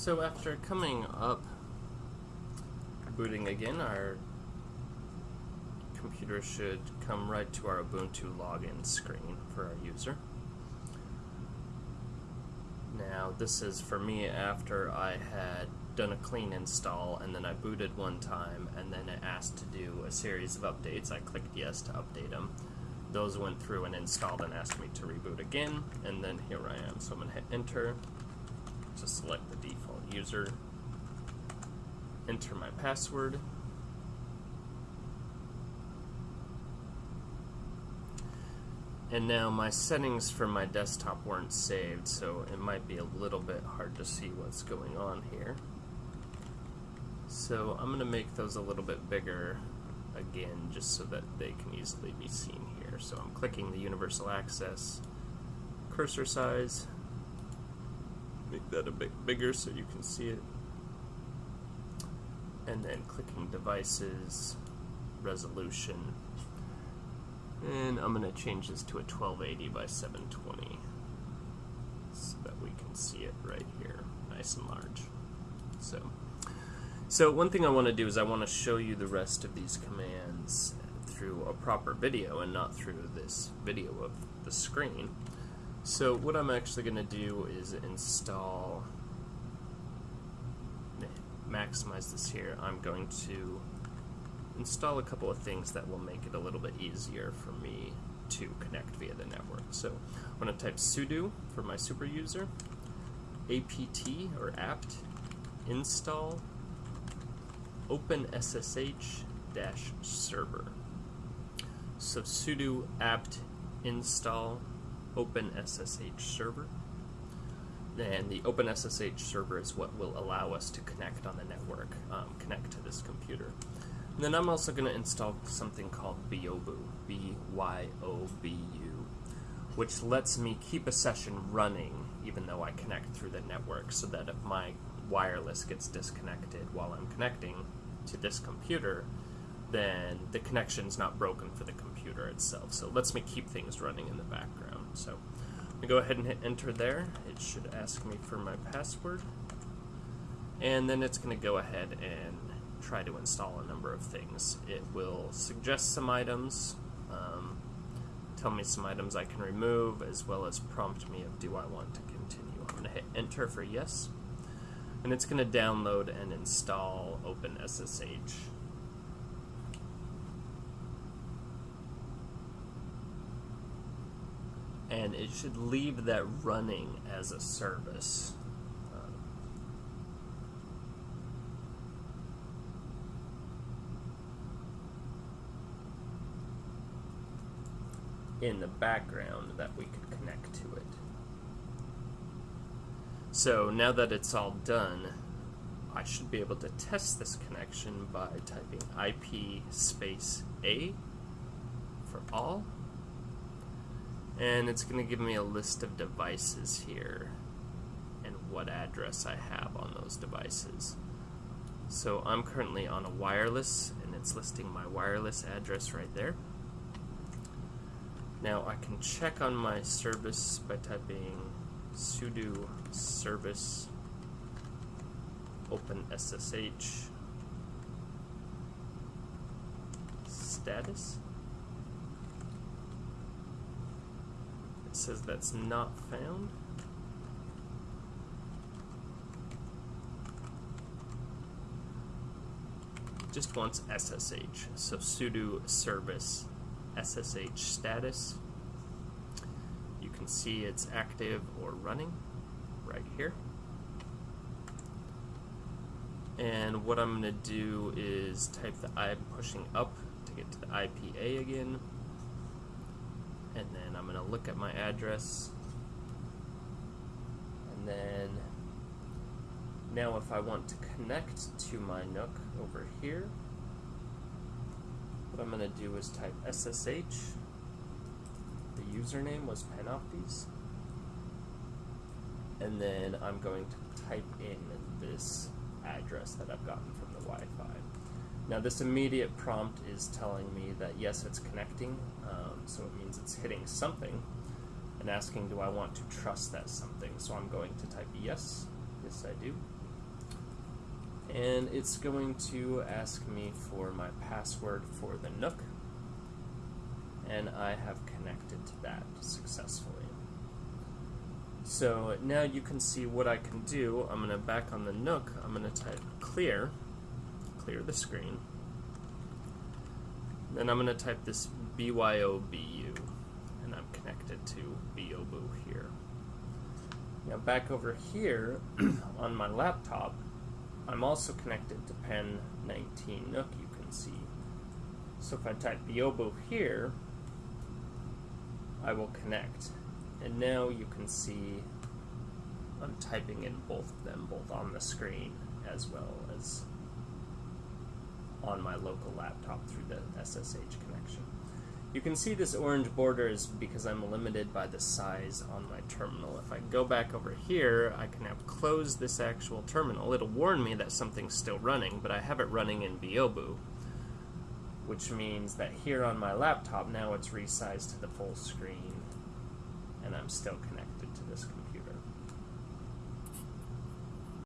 So after coming up, booting again, our computer should come right to our Ubuntu login screen for our user. Now this is for me after I had done a clean install and then I booted one time and then it asked to do a series of updates. I clicked yes to update them. Those went through and installed and asked me to reboot again and then here I am. So I'm going to hit enter to select the default user, enter my password, And now my settings for my desktop weren't saved, so it might be a little bit hard to see what's going on here. So I'm going to make those a little bit bigger again, just so that they can easily be seen here. So I'm clicking the universal access cursor size, make that a bit bigger so you can see it, and then clicking devices, resolution, and I'm going to change this to a 1280 by 720 so that we can see it right here, nice and large. So, so one thing I want to do is I want to show you the rest of these commands through a proper video and not through this video of the screen. So what I'm actually going to do is install, maximize this here, I'm going to install a couple of things that will make it a little bit easier for me to connect via the network. So I'm going to type sudo for my super user, apt or apt install OpenSSH server. So sudo apt install OpenSSH server. And the OpenSSH server is what will allow us to connect on the network, um, connect to this computer. And then I'm also going to install something called Byobu, B-Y-O-B-U, which lets me keep a session running even though I connect through the network so that if my wireless gets disconnected while I'm connecting to this computer, then the connection's not broken for the computer itself. So it lets me keep things running in the background. So I'm going to go ahead and hit enter there. It should ask me for my password. And then it's going to go ahead and try to install a number of things. It will suggest some items, um, tell me some items I can remove, as well as prompt me of do I want to continue. I'm going to hit enter for yes, and it's going to download and install OpenSSH. And it should leave that running as a service. Um, in the background that we could connect to it. So now that it's all done, I should be able to test this connection by typing IP space A for all. And it's going to give me a list of devices here and what address I have on those devices. So I'm currently on a wireless and it's listing my wireless address right there. Now I can check on my service by typing sudo service open SSH status. It says that's not found. Just wants SSH, so sudo service SSH status. You can see it's active or running right here. And what I'm going to do is type the I'm pushing up to get to the IPA again. And then I'm going to look at my address. And then now if I want to connect to my Nook over here, what I'm going to do is type SSH. The username was Panoptes. And then I'm going to type in this address that I've gotten from the Wi-Fi. Now this immediate prompt is telling me that yes, it's connecting, um, so it means it's hitting something and asking do I want to trust that something. So I'm going to type yes, yes I do. and it's going to ask me for my password for the Nook, and I have connected to that successfully. So now you can see what I can do. I'm going to back on the Nook, I'm going to type clear, clear the screen. Then I'm going to type this BYOBU, and I'm connected to BYOBU here. Now back over here on my laptop, I'm also connected to Pen 19 Nook, you can see. So if I type BYOBU here, I will connect. And now you can see I'm typing in both of them, both on the screen as well as on my local laptop through the SSH connection. You can see this orange border is because I'm limited by the size on my terminal. If I go back over here, I can now close this actual terminal. It'll warn me that something's still running, but I have it running in BYOBU, which means that here on my laptop, now it's resized to the full screen, and I'm still connected to this computer.